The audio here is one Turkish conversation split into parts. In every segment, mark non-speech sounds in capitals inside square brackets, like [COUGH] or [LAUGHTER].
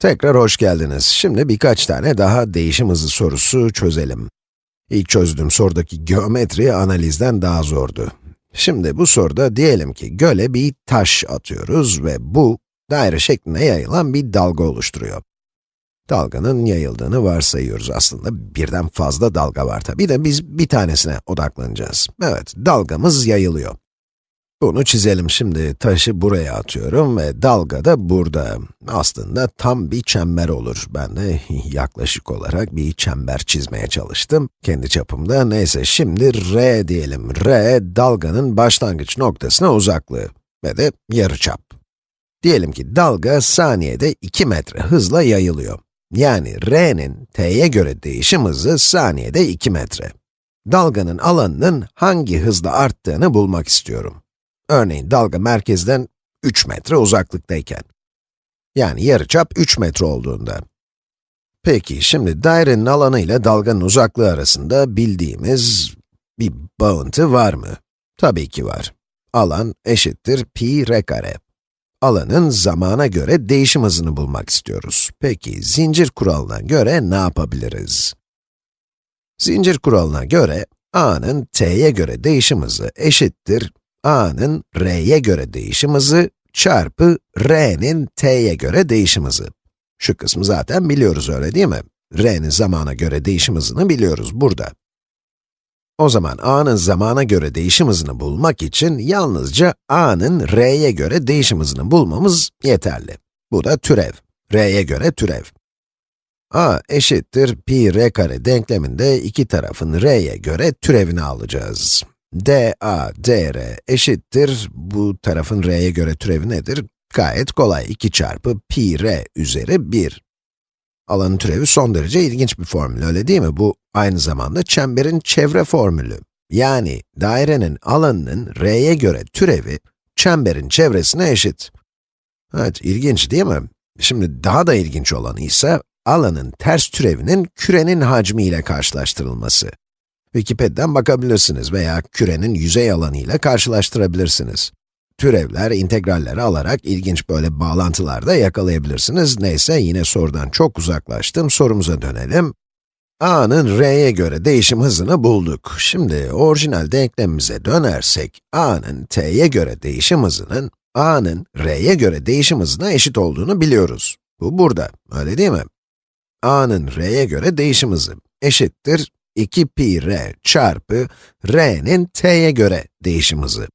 Tekrar hoş geldiniz. Şimdi birkaç tane daha değişim hızı sorusu çözelim. İlk çözdüğüm sorudaki geometri analizden daha zordu. Şimdi bu soruda diyelim ki göle bir taş atıyoruz ve bu, daire şeklinde yayılan bir dalga oluşturuyor. Dalganın yayıldığını varsayıyoruz aslında. Birden fazla dalga var tabi de biz bir tanesine odaklanacağız. Evet, dalgamız yayılıyor. Bunu çizelim şimdi. Taşı buraya atıyorum ve dalga da burada. Aslında tam bir çember olur. Ben de [LAUGHS] yaklaşık olarak bir çember çizmeye çalıştım. Kendi çapımda. Neyse şimdi r diyelim. r, dalganın başlangıç noktasına uzaklığı ve de yarıçap. Diyelim ki dalga saniyede 2 metre hızla yayılıyor. Yani r'nin t'ye göre değişim hızı saniyede 2 metre. Dalganın alanının hangi hızla arttığını bulmak istiyorum. Örneğin dalga merkezden 3 metre uzaklıktayken. Yani yarıçap 3 metre olduğunda. Peki, şimdi dairenin alanı ile dalganın uzaklığı arasında bildiğimiz bir bağıntı var mı? Tabii ki var. Alan eşittir pi r kare. Alanın zamana göre değişim hızını bulmak istiyoruz. Peki, zincir kuralına göre ne yapabiliriz? Zincir kuralına göre, a'nın t'ye göre değişim hızı eşittir a'nın r'ye göre değişim hızı çarpı r'nin t'ye göre değişim hızı. Şu kısmı zaten biliyoruz öyle değil mi? r'nin zamana göre değişim hızını biliyoruz burada. O zaman a'nın zamana göre değişim hızını bulmak için yalnızca a'nın r'ye göre değişim hızını bulmamız yeterli. Bu da türev. r'ye göre türev. a eşittir pi r kare denkleminde iki tarafın r'ye göre türevini alacağız dA dr eşittir, bu tarafın r'ye göre türevi nedir? Gayet kolay, 2 çarpı pi r üzeri 1. Alanın türevi son derece ilginç bir formül, öyle değil mi? Bu aynı zamanda çemberin çevre formülü. Yani dairenin alanının r'ye göre türevi, çemberin çevresine eşit. Evet, ilginç değil mi? Şimdi daha da ilginç olanı ise, alanın ters türevinin kürenin hacmi ile karşılaştırılması. Wikipedia'dan bakabilirsiniz veya kürenin yüzey alanı ile karşılaştırabilirsiniz. Türevler, integralleri alarak ilginç böyle bağlantılar da yakalayabilirsiniz. Neyse, yine sorudan çok uzaklaştım, sorumuza dönelim. a'nın r'ye göre değişim hızını bulduk. Şimdi orijinal denklemimize dönersek, a'nın t'ye göre değişim hızının, a'nın r'ye göre değişim hızına eşit olduğunu biliyoruz. Bu burada, öyle değil mi? a'nın r'ye göre değişim hızı eşittir 2 pi r çarpı r'nin t'ye göre değişim hızı.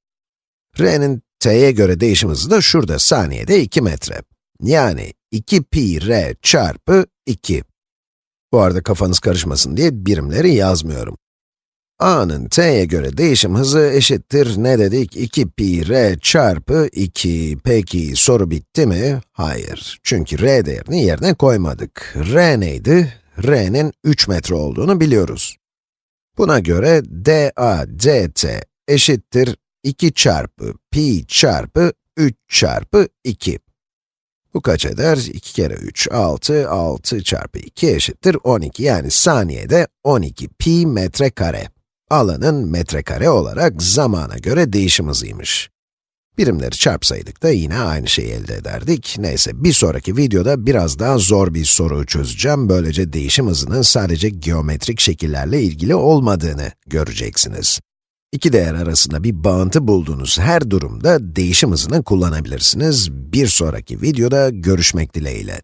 r'nin t'ye göre değişim hızı da şurada saniyede 2 metre. Yani 2 pi r çarpı 2. Bu arada kafanız karışmasın diye birimleri yazmıyorum. a'nın t'ye göre değişim hızı eşittir ne dedik? 2 pi r çarpı 2. Peki soru bitti mi? Hayır. Çünkü r değerini yerine koymadık. r neydi? R'nin 3 metre olduğunu biliyoruz. Buna göre dA dt eşittir 2 çarpı pi çarpı 3 çarpı 2. Bu kaç eder? 2 kere 3, 6, 6 çarpı 2 eşittir 12. Yani saniyede 12 pi metrekare. Alanın metrekare olarak zamana göre değişim hızıymış. Birimleri çarpsaydık da yine aynı şeyi elde ederdik. Neyse, bir sonraki videoda biraz daha zor bir soru çözeceğim. Böylece değişim hızının sadece geometrik şekillerle ilgili olmadığını göreceksiniz. İki değer arasında bir bağıntı bulduğunuz her durumda değişim hızını kullanabilirsiniz. Bir sonraki videoda görüşmek dileğiyle.